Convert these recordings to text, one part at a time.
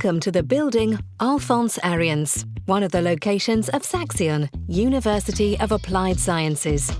Welcome to the building Alphonse Ariens, one of the locations of Saxion, University of Applied Sciences.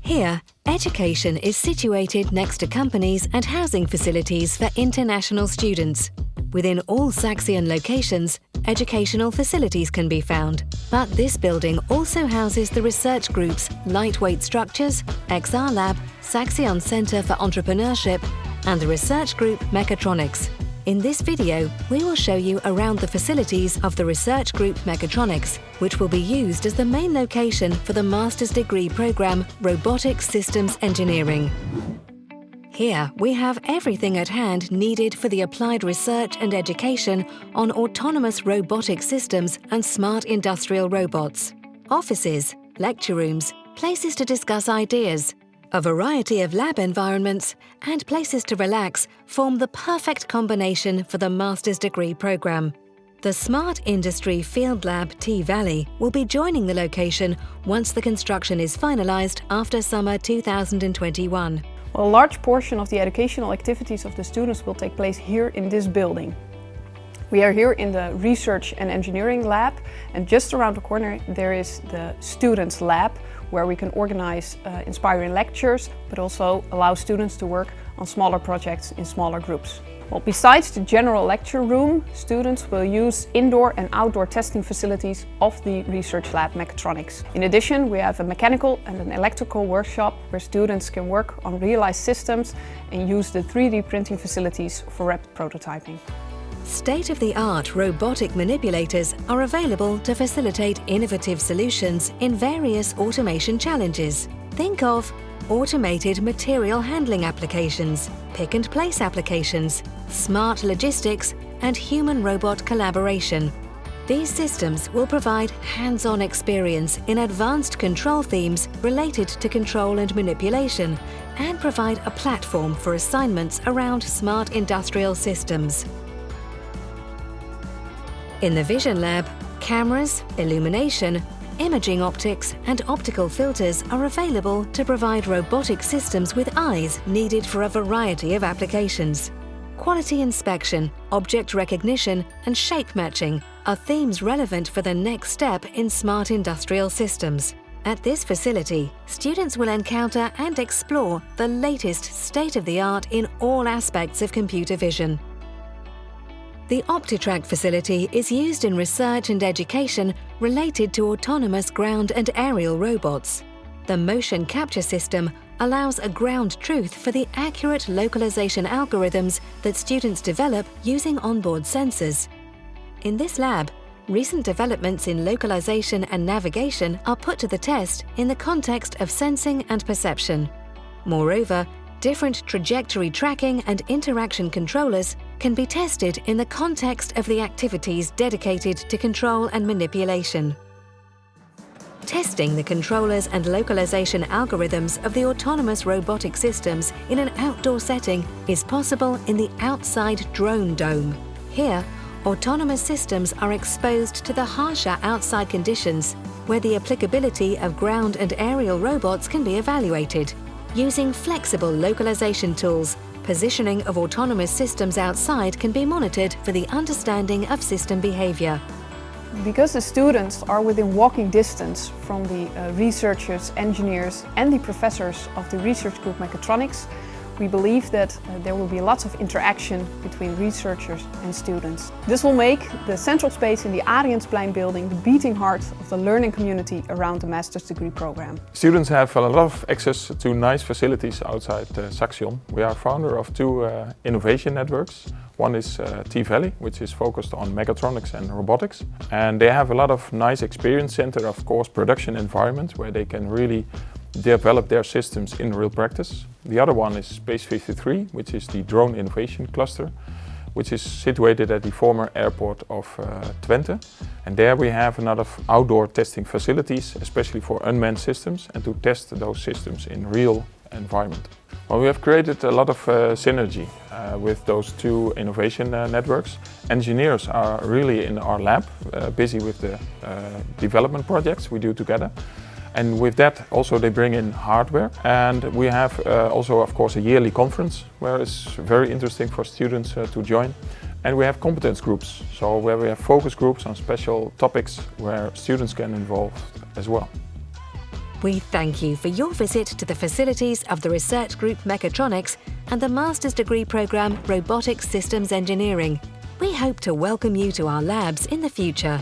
Here, education is situated next to companies and housing facilities for international students. Within all Saxion locations, educational facilities can be found, but this building also houses the research groups Lightweight Structures, XR Lab, Saxion Centre for Entrepreneurship and the research group Mechatronics. In this video, we will show you around the facilities of the research group Mechatronics, which will be used as the main location for the master's degree programme Robotic Systems Engineering. Here we have everything at hand needed for the applied research and education on autonomous robotic systems and smart industrial robots. Offices, lecture rooms, places to discuss ideas, a variety of lab environments and places to relax form the perfect combination for the master's degree programme. The Smart Industry Field Lab T-Valley will be joining the location once the construction is finalised after summer 2021. Well, a large portion of the educational activities of the students will take place here in this building. We are here in the Research and Engineering Lab and just around the corner there is the Students Lab where we can organize uh, inspiring lectures but also allow students to work on smaller projects in smaller groups. Well, besides the general lecture room, students will use indoor and outdoor testing facilities of the Research Lab Mechatronics. In addition, we have a mechanical and an electrical workshop where students can work on realized systems and use the 3D printing facilities for rapid prototyping. State-of-the-art robotic manipulators are available to facilitate innovative solutions in various automation challenges. Think of automated material handling applications, pick-and-place applications, smart logistics and human-robot collaboration. These systems will provide hands-on experience in advanced control themes related to control and manipulation and provide a platform for assignments around smart industrial systems. In the Vision Lab, cameras, illumination, imaging optics and optical filters are available to provide robotic systems with eyes needed for a variety of applications. Quality inspection, object recognition and shape matching are themes relevant for the next step in smart industrial systems. At this facility, students will encounter and explore the latest state-of-the-art in all aspects of computer vision. The OptiTrack facility is used in research and education related to autonomous ground and aerial robots. The motion capture system allows a ground truth for the accurate localization algorithms that students develop using onboard sensors. In this lab, recent developments in localization and navigation are put to the test in the context of sensing and perception. Moreover, different trajectory tracking and interaction controllers can be tested in the context of the activities dedicated to control and manipulation. Testing the controllers and localization algorithms of the autonomous robotic systems in an outdoor setting is possible in the outside drone dome. Here, autonomous systems are exposed to the harsher outside conditions where the applicability of ground and aerial robots can be evaluated. Using flexible localization tools, positioning of autonomous systems outside can be monitored for the understanding of system behavior. Because the students are within walking distance from the uh, researchers, engineers and the professors of the research group Mechatronics, we believe that uh, there will be lots of interaction between researchers and students. This will make the central space in the Ariensplein building the beating heart of the learning community around the master's degree program. Students have a lot of access to nice facilities outside uh, Saxion. We are founder of two uh, innovation networks. One is uh, T-Valley, which is focused on mechatronics and robotics. And they have a lot of nice experience center, of course, production environment where they can really develop their systems in real practice. The other one is Space 53, which is the drone innovation cluster, which is situated at the former airport of uh, Twente. And there we have a lot of outdoor testing facilities, especially for unmanned systems, and to test those systems in real environment. Well, we have created a lot of uh, synergy uh, with those two innovation uh, networks. Engineers are really in our lab, uh, busy with the uh, development projects we do together. And with that also they bring in hardware and we have uh, also of course a yearly conference where it's very interesting for students uh, to join And we have competence groups, so where we have focus groups on special topics where students can involve as well. We thank you for your visit to the facilities of the Research Group Mechatronics and the Master's Degree Programme Robotics Systems Engineering. We hope to welcome you to our labs in the future.